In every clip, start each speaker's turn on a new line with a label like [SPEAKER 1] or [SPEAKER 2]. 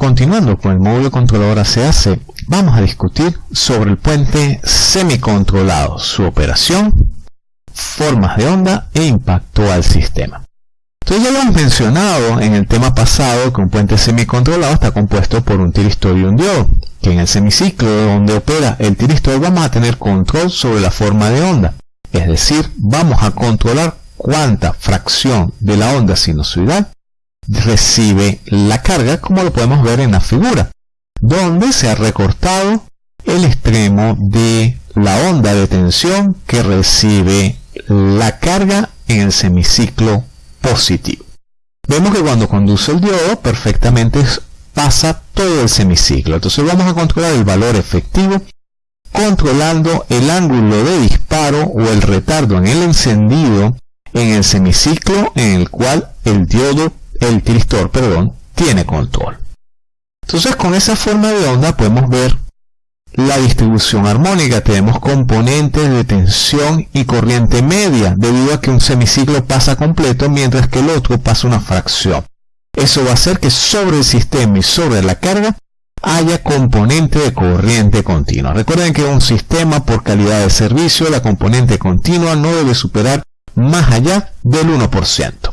[SPEAKER 1] continuando con el módulo controlador ACAC, vamos a discutir sobre el puente semicontrolado, su operación, formas de onda e impacto al sistema. Entonces ya lo hemos mencionado en el tema pasado que un puente semicontrolado está compuesto por un tiristor y un diodo, que en el semiciclo donde opera el tiristor vamos a tener control sobre la forma de onda, es decir, vamos a controlar cuánta fracción de la onda sinusoidal recibe la carga como lo podemos ver en la figura, donde se ha recortado el extremo de la onda de tensión que recibe la carga en el semiciclo positivo. Vemos que cuando conduce el diodo perfectamente pasa todo el semiciclo. Entonces vamos a controlar el valor efectivo controlando el ángulo de disparo o el retardo en el encendido en el semiciclo en el cual el diodo, el tiristor, perdón, tiene control. Entonces con esa forma de onda podemos ver la distribución armónica. Tenemos componentes de tensión y corriente media, debido a que un semiciclo pasa completo mientras que el otro pasa una fracción. Eso va a hacer que sobre el sistema y sobre la carga haya componente de corriente continua. Recuerden que un sistema por calidad de servicio, la componente continua no debe superar más allá del 1%.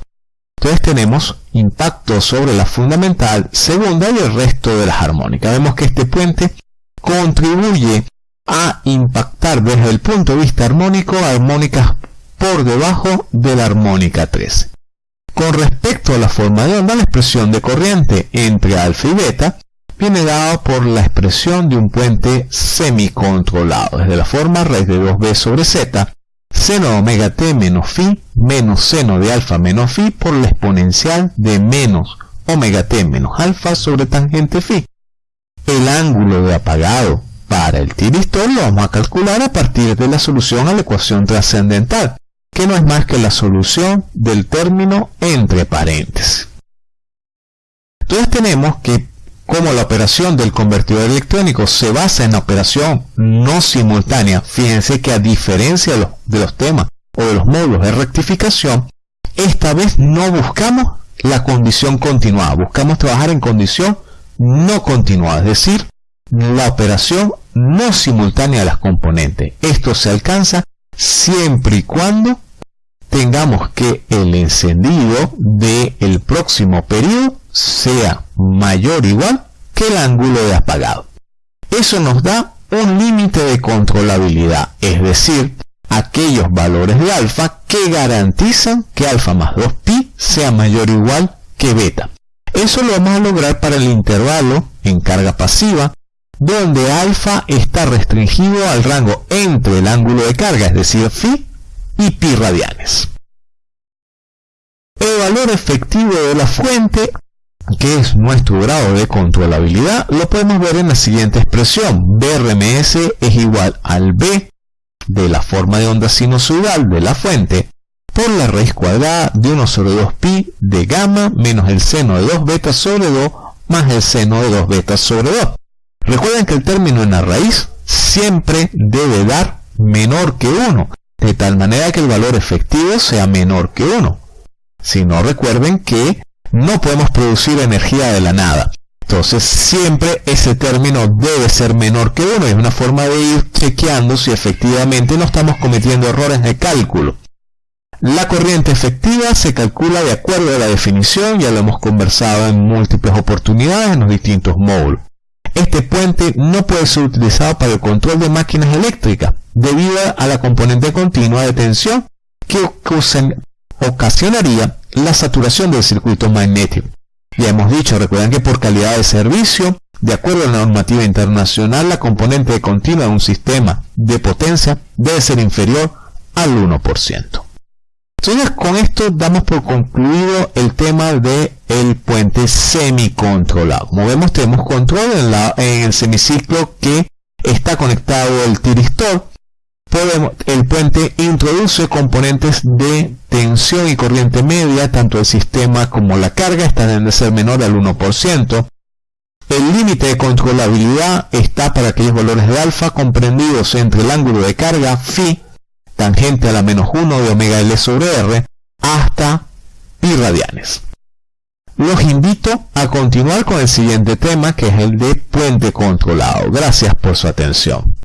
[SPEAKER 1] Entonces tenemos impacto sobre la fundamental, segunda y el resto de las armónicas. Vemos que este puente contribuye a impactar desde el punto de vista armónico armónicas por debajo de la armónica 13. Con respecto a la forma de onda, la expresión de corriente entre alfa y beta viene dado por la expresión de un puente semicontrolado, desde la forma raíz de 2b sobre z, seno de omega t menos phi menos seno de alfa menos phi por la exponencial de menos omega t menos alfa sobre tangente phi. El ángulo de apagado para el tiristor lo vamos a calcular a partir de la solución a la ecuación trascendental, que no es más que la solución del término entre paréntesis. Entonces tenemos que como la operación del convertidor electrónico se basa en la operación no simultánea, fíjense que a diferencia de los, temas o de los módulos de rectificación, esta vez no buscamos la condición continuada, buscamos trabajar en condición no continuada, es decir, la operación no simultánea de las componentes. Esto se alcanza siempre y cuando tengamos que el encendido del próximo periodo sea mayor o igual que el ángulo de apagado. Eso nos da un límite de controlabilidad, es decir, aquellos valores de alfa que garantizan que alfa más 2pi sea mayor o igual que beta. Eso lo vamos a lograr para el intervalo en carga pasiva, donde alfa está restringido al rango entre el ángulo de carga, es decir, phi, y pi radianes. El valor efectivo de la fuente que es nuestro grado de controlabilidad, lo podemos ver en la siguiente expresión. BRMS es igual al B de la forma de onda sinusoidal de la fuente por la raíz cuadrada de 1 sobre 2 pi de gamma menos el seno de 2 beta sobre 2 más el seno de 2 beta sobre 2. Recuerden que el término en la raíz siempre debe dar menor que 1, de tal manera que el valor efectivo sea menor que 1. Si no, recuerden que no podemos producir energía de la nada. Entonces siempre ese término debe ser menor que 1. Es una forma de ir chequeando si efectivamente no estamos cometiendo errores de cálculo. La corriente efectiva se calcula de acuerdo a la definición, ya lo hemos conversado en múltiples oportunidades en los distintos módulos. Este puente no puede ser utilizado para el control de máquinas eléctricas, debido a la componente continua de tensión que ocasionaría la saturación del circuito magnético. Ya hemos dicho, recuerden que por calidad de servicio, de acuerdo a la normativa internacional, la componente continua de un sistema de potencia debe ser inferior al 1%. Entonces con esto damos por concluido el tema del el puente semicontrolado. Como vemos tenemos control en, la, en el semiciclo que está conectado el tiristor el puente introduce componentes de tensión y corriente media, tanto el sistema como la carga, deben de ser menor al 1%. El límite de controlabilidad está para aquellos valores de alfa comprendidos entre el ángulo de carga phi, tangente a la menos 1 de omega L sobre R, hasta pi radianes. Los invito a continuar con el siguiente tema que es el de puente controlado. Gracias por su atención.